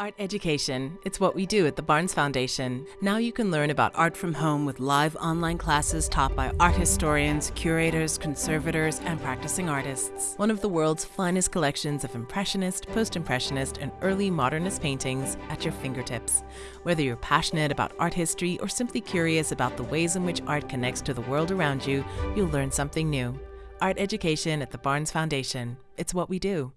Art education. It's what we do at the Barnes Foundation. Now you can learn about art from home with live online classes taught by art historians, curators, conservators, and practicing artists. One of the world's finest collections of Impressionist, Post Impressionist, and early Modernist paintings at your fingertips. Whether you're passionate about art history or simply curious about the ways in which art connects to the world around you, you'll learn something new. Art education at the Barnes Foundation. It's what we do.